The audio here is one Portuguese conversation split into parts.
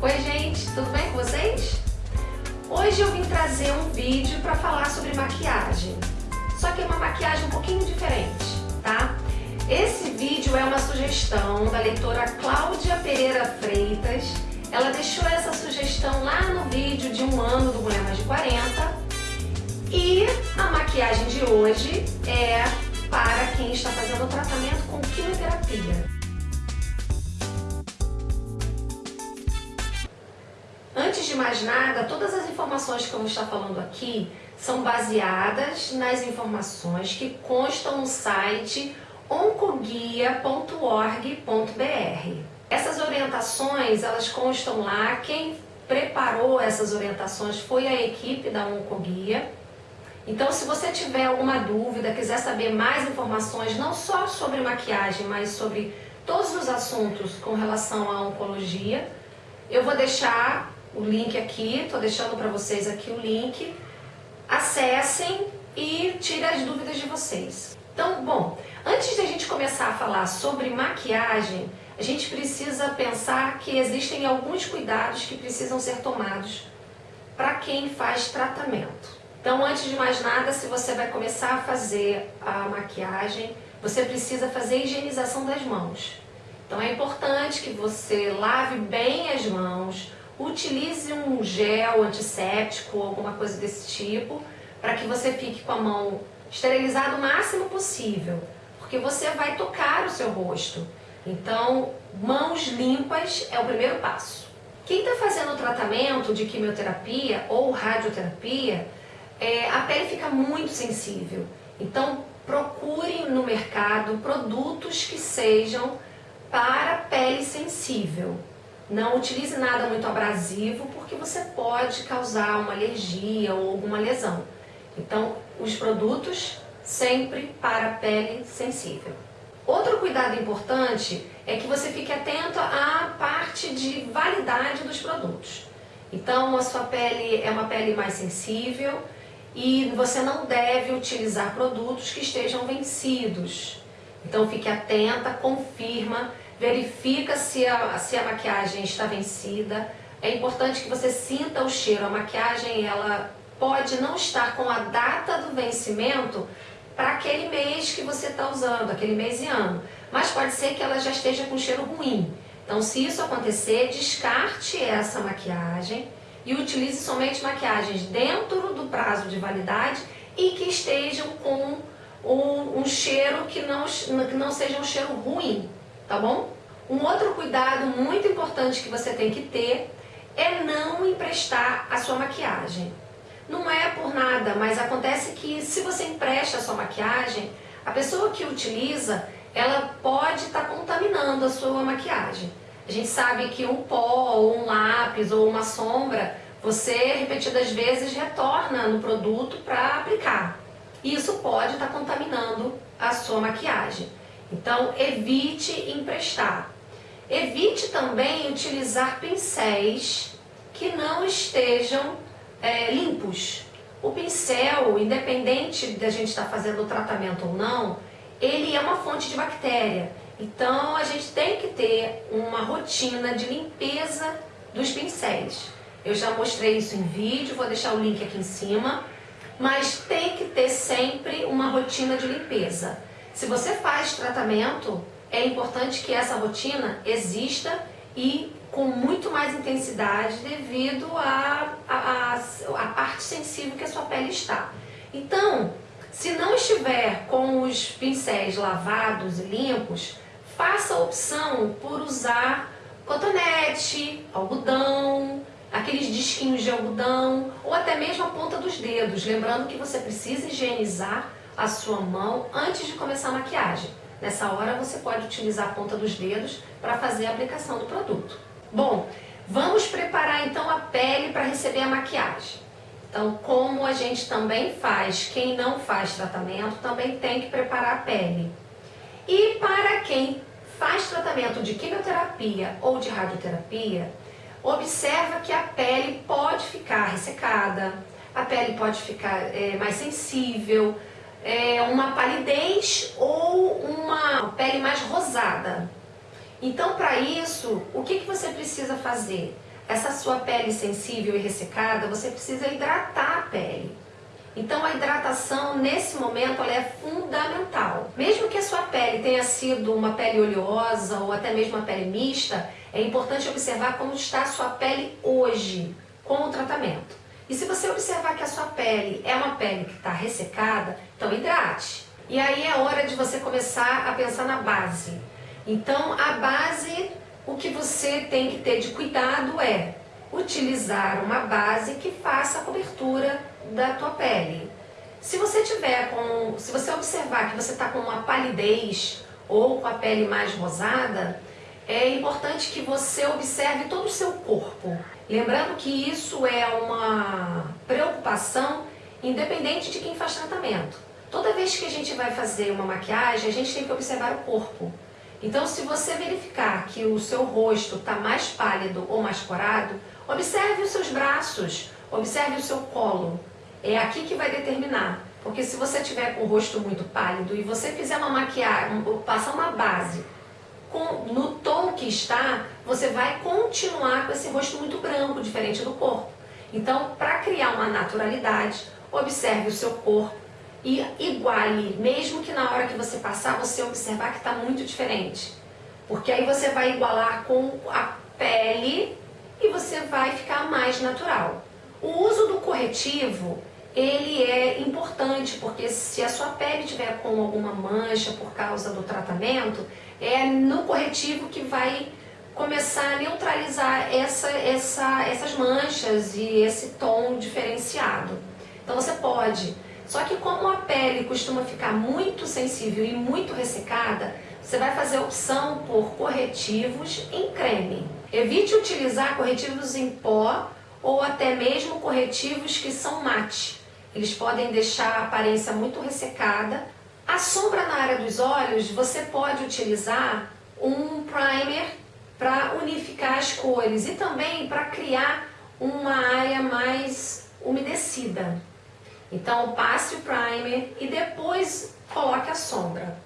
Oi gente, tudo bem com vocês? Hoje eu vim trazer um vídeo para falar sobre maquiagem, só que é uma maquiagem um pouquinho diferente, tá? Esse vídeo é uma sugestão da leitora Cláudia Pereira Freitas, ela deixou essa sugestão lá no vídeo de um ano do Mulher Mais de 40 e a maquiagem de hoje é para quem está fazendo o tratamento com quimioterapia. Antes de mais nada, todas as informações que eu vou estar falando aqui são baseadas nas informações que constam no site oncoguia.org.br. Essas orientações, elas constam lá, quem preparou essas orientações foi a equipe da Oncoguia. Então, se você tiver alguma dúvida, quiser saber mais informações, não só sobre maquiagem, mas sobre todos os assuntos com relação à oncologia, eu vou deixar o link aqui, estou deixando para vocês aqui o link. Acessem e tirem as dúvidas de vocês. Então, bom, antes de a gente começar a falar sobre maquiagem, a gente precisa pensar que existem alguns cuidados que precisam ser tomados para quem faz tratamento. Então, antes de mais nada, se você vai começar a fazer a maquiagem, você precisa fazer a higienização das mãos. Então, é importante que você lave bem as mãos, utilize um gel antisséptico, alguma coisa desse tipo, para que você fique com a mão esterilizada o máximo possível, porque você vai tocar o seu rosto. Então, mãos limpas é o primeiro passo. Quem está fazendo o tratamento de quimioterapia ou radioterapia, é, a pele fica muito sensível. Então, procure no mercado produtos que sejam para pele sensível. Não utilize nada muito abrasivo, porque você pode causar uma alergia ou alguma lesão. Então, os produtos sempre para pele sensível. Outro cuidado importante é que você fique atento à parte de validade dos produtos. Então, a sua pele é uma pele mais sensível e você não deve utilizar produtos que estejam vencidos. Então, fique atenta, confirma verifica se a, se a maquiagem está vencida. É importante que você sinta o cheiro. A maquiagem ela pode não estar com a data do vencimento para aquele mês que você está usando, aquele mês e ano. Mas pode ser que ela já esteja com cheiro ruim. Então, se isso acontecer, descarte essa maquiagem e utilize somente maquiagens dentro do prazo de validade e que estejam com um, um cheiro que não, que não seja um cheiro ruim tá bom? Um outro cuidado muito importante que você tem que ter é não emprestar a sua maquiagem. Não é por nada, mas acontece que se você empresta a sua maquiagem, a pessoa que utiliza, ela pode estar tá contaminando a sua maquiagem. A gente sabe que um pó, ou um lápis, ou uma sombra, você repetidas vezes retorna no produto para aplicar. Isso pode estar tá contaminando a sua maquiagem. Então, evite emprestar. Evite também utilizar pincéis que não estejam é, limpos. O pincel, independente da gente estar tá fazendo o tratamento ou não, ele é uma fonte de bactéria. Então, a gente tem que ter uma rotina de limpeza dos pincéis. Eu já mostrei isso em vídeo, vou deixar o link aqui em cima. Mas tem que ter sempre uma rotina de limpeza. Se você faz tratamento, é importante que essa rotina exista e com muito mais intensidade devido à a, a, a, parte sensível que a sua pele está. Então, se não estiver com os pincéis lavados e limpos, faça a opção por usar cotonete, algodão, aqueles disquinhos de algodão ou até mesmo a ponta dos dedos, lembrando que você precisa higienizar a sua mão antes de começar a maquiagem. Nessa hora você pode utilizar a ponta dos dedos para fazer a aplicação do produto. Bom, vamos preparar então a pele para receber a maquiagem. Então, como a gente também faz, quem não faz tratamento também tem que preparar a pele. E para quem faz tratamento de quimioterapia ou de radioterapia, observa que a pele pode ficar ressecada, a pele pode ficar é, mais sensível, é, uma palidez ou uma pele mais rosada. Então, para isso, o que, que você precisa fazer? essa sua pele sensível e ressecada, você precisa hidratar a pele. Então a hidratação nesse momento é fundamental. Mesmo que a sua pele tenha sido uma pele oleosa ou até mesmo uma pele mista, é importante observar como está a sua pele hoje com o tratamento. E se você observar que a sua pele é uma pele que está ressecada, então hidrate. E aí é hora de você começar a pensar na base. Então a base, o que você tem que ter de cuidado é utilizar uma base que faça a cobertura da tua pele. Se você tiver com, se você observar que você está com uma palidez ou com a pele mais rosada, é importante que você observe todo o seu corpo. Lembrando que isso é uma preocupação independente de quem faz tratamento. Toda vez que a gente vai fazer uma maquiagem, a gente tem que observar o corpo. Então, se você verificar que o seu rosto está mais pálido ou mais corado, observe os seus braços, observe o seu colo. É aqui que vai determinar. Porque se você tiver com o rosto muito pálido e você fizer uma maquiagem, passar uma base com, no tom que está, você vai continuar com esse rosto muito branco, diferente do corpo. Então, para criar uma naturalidade, observe o seu corpo e iguale, mesmo que na hora que você passar, você observar que está muito diferente. Porque aí você vai igualar com a pele e você vai ficar mais natural. O uso do corretivo, ele é importante, porque se a sua pele tiver com alguma mancha por causa do tratamento, é no corretivo que vai começar a neutralizar essa, essa, essas manchas e esse tom diferenciado. Então você pode. Só que como a pele costuma ficar muito sensível e muito ressecada, você vai fazer opção por corretivos em creme. Evite utilizar corretivos em pó ou até mesmo corretivos que são mate. Eles podem deixar a aparência muito ressecada. A sombra na área dos olhos, você pode utilizar um primer para unificar as cores e também para criar uma área mais umedecida. Então passe o primer e depois coloque a sombra.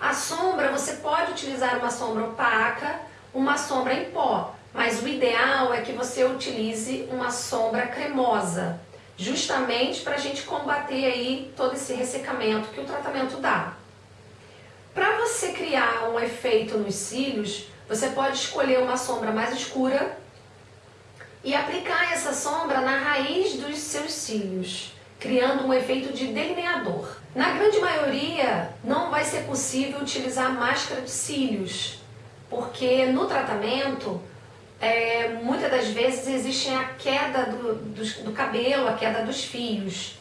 A sombra, você pode utilizar uma sombra opaca, uma sombra em pó. Mas o ideal é que você utilize uma sombra cremosa, justamente para a gente combater aí todo esse ressecamento que o tratamento dá. Para você criar um efeito nos cílios, você pode escolher uma sombra mais escura e aplicar essa sombra na raiz dos seus cílios, criando um efeito de delineador. Na grande maioria, não vai ser possível utilizar máscara de cílios, porque no tratamento é, muitas das vezes existe a queda do, do, do, cabelo, a queda dos fios.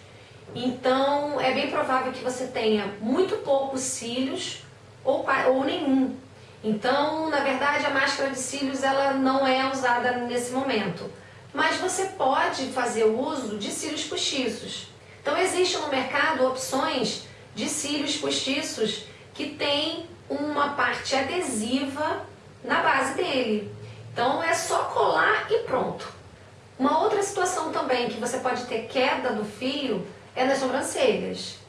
Então é bem provável que você tenha muito poucos cílios ou, ou nenhum. Então, na verdade, a máscara de cílios ela não é usada nesse momento. Mas você pode fazer uso de cílios postiços. Então existe no mercado opções de cílios postiços que tem uma parte adesiva na base dele. Então é só colar e pronto. Uma outra situação também que você pode ter queda do fio é nas sobrancelhas.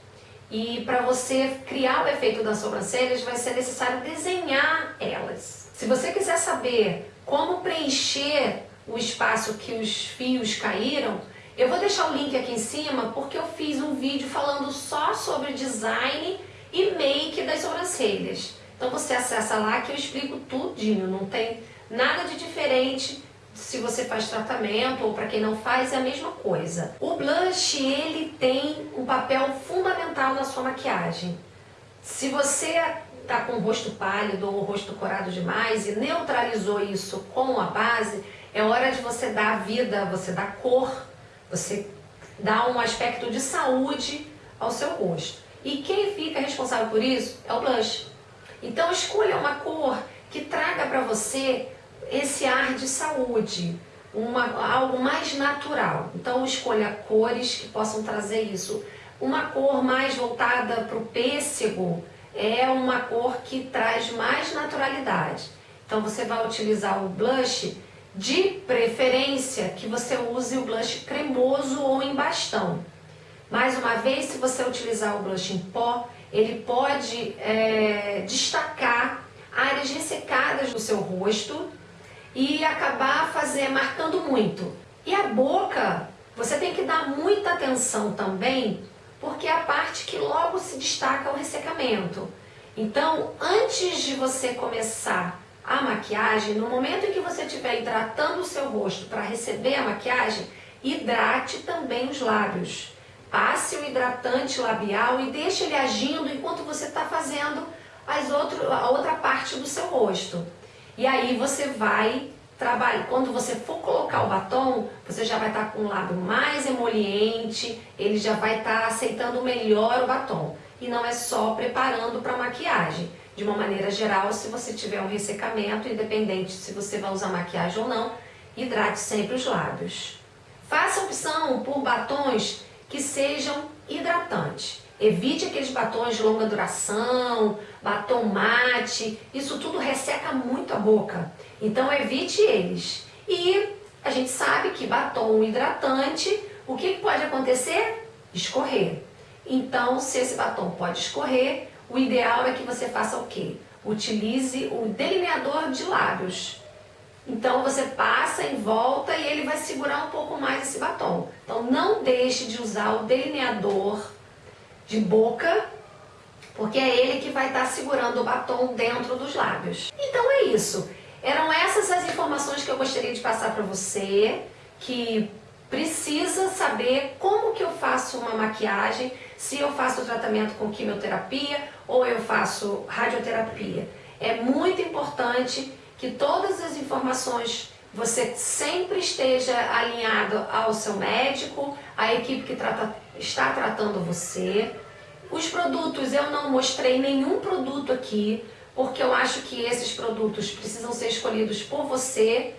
E para você criar o efeito das sobrancelhas vai ser necessário desenhar elas. Se você quiser saber como preencher o espaço que os fios caíram, eu vou deixar o link aqui em cima porque eu fiz um vídeo falando só sobre design e make das sobrancelhas. Então você acessa lá que eu explico tudinho, não tem Nada de diferente se você faz tratamento ou para quem não faz, é a mesma coisa. O blush, ele tem um papel fundamental na sua maquiagem. Se você está com o rosto pálido ou o rosto corado demais e neutralizou isso com a base, é hora de você dar vida, você dar cor, você dar um aspecto de saúde ao seu rosto. E quem fica responsável por isso é o blush. Então escolha uma cor que traga para você esse ar de saúde, uma, algo mais natural. Então escolha cores que possam trazer isso. Uma cor mais voltada para o pêssego é uma cor que traz mais naturalidade. Então você vai utilizar o blush, de preferência que você use o blush cremoso ou em bastão. Mais uma vez, se você utilizar o blush em pó, ele pode é, destacar áreas ressecadas do seu rosto e acabar fazer, marcando muito. E a boca, você tem que dar muita atenção também, porque é a parte que logo se destaca o ressecamento. Então, antes de você começar a maquiagem, no momento em que você estiver hidratando o seu rosto para receber a maquiagem, hidrate também os lábios. Passe o hidratante labial e deixe ele agindo enquanto você está fazendo as outro, a outra parte do seu rosto. E aí você vai trabalhar. Quando você for colocar o batom, você já vai estar tá com o lábio mais emoliente, ele já vai estar tá aceitando melhor o batom. E não é só preparando para maquiagem. De uma maneira geral, se você tiver um ressecamento, independente se você vai usar maquiagem ou não, hidrate sempre os lábios. Faça opção por batons que sejam hidratantes. Evite aqueles batons de longa duração, batom mate, isso tudo resseca muito a boca. Então evite eles. E a gente sabe que batom hidratante, o que pode acontecer? Escorrer. Então, se esse batom pode escorrer, o ideal é que você faça o quê? Utilize o delineador de lábios. Então você passa em volta e ele vai segurar um pouco mais esse batom. Então não deixe de usar o delineador de boca, porque é ele que vai estar segurando o batom dentro dos lábios. Então é isso. Eram essas as informações que eu gostaria de passar para você, que precisa saber como que eu faço uma maquiagem, se eu faço tratamento com quimioterapia ou eu faço radioterapia. É muito importante que todas as informações você sempre esteja alinhado ao seu médico, à equipe que trata, está tratando você. Os produtos, eu não mostrei nenhum produto aqui, porque eu acho que esses produtos precisam ser escolhidos por você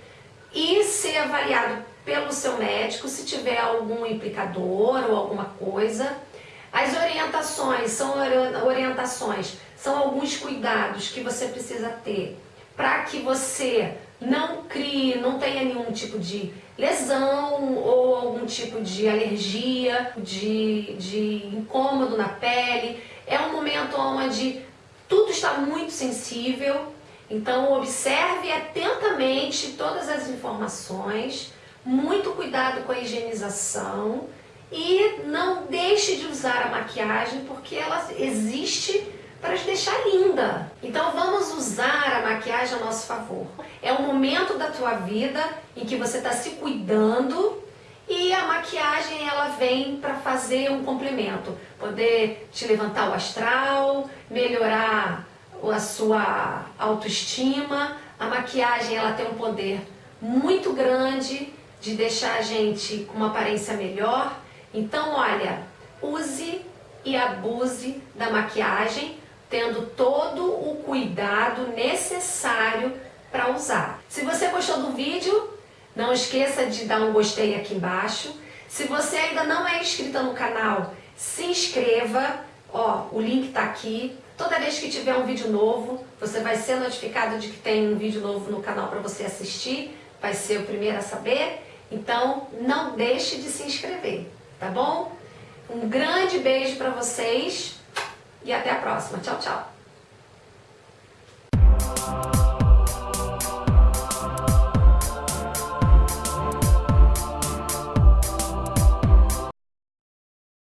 e ser avaliado pelo seu médico se tiver algum implicador ou alguma coisa. As orientações são orientações, são alguns cuidados que você precisa ter para que você não crie, não tenha nenhum tipo de lesão ou algum tipo de alergia, de, de incômodo na pele. É um momento onde tudo está muito sensível, então observe atentamente todas as informações, muito cuidado com a higienização e não deixe de usar a maquiagem porque ela existe para te deixar linda. Então vamos usar a maquiagem a nosso favor. É um momento da tua vida em que você está se cuidando e a maquiagem ela vem para fazer um complemento, poder te levantar o astral, melhorar a sua autoestima. A maquiagem ela tem um poder muito grande de deixar a gente com uma aparência melhor. Então, olha, use e abuse da maquiagem tendo todo o cuidado necessário para usar. Se você gostou do vídeo, não esqueça de dar um gostei aqui embaixo. Se você ainda não é inscrita no canal, se inscreva. Ó, o link está aqui. Toda vez que tiver um vídeo novo, você vai ser notificado de que tem um vídeo novo no canal para você assistir. Vai ser o primeiro a saber. Então, não deixe de se inscrever, tá bom? Um grande beijo para vocês e até a próxima. Tchau, tchau.